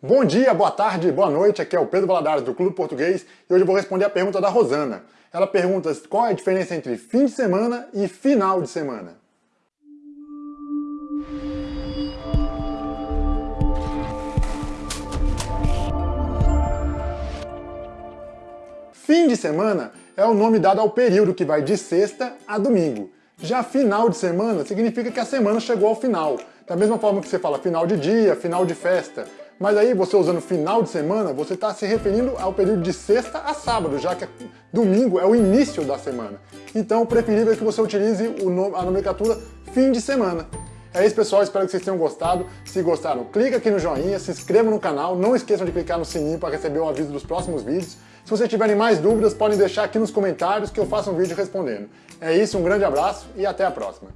Bom dia, boa tarde, boa noite, aqui é o Pedro Valadares do Clube Português e hoje eu vou responder a pergunta da Rosana. Ela pergunta qual é a diferença entre fim de semana e final de semana. Fim de semana é o nome dado ao período que vai de sexta a domingo. Já final de semana significa que a semana chegou ao final. Da mesma forma que você fala final de dia, final de festa. Mas aí você usando final de semana, você está se referindo ao período de sexta a sábado, já que domingo é o início da semana. Então o preferível é que você utilize a nomenclatura fim de semana. É isso pessoal, espero que vocês tenham gostado. Se gostaram, clica aqui no joinha, se inscreva no canal, não esqueçam de clicar no sininho para receber o aviso dos próximos vídeos. Se vocês tiverem mais dúvidas, podem deixar aqui nos comentários que eu faço um vídeo respondendo. É isso, um grande abraço e até a próxima.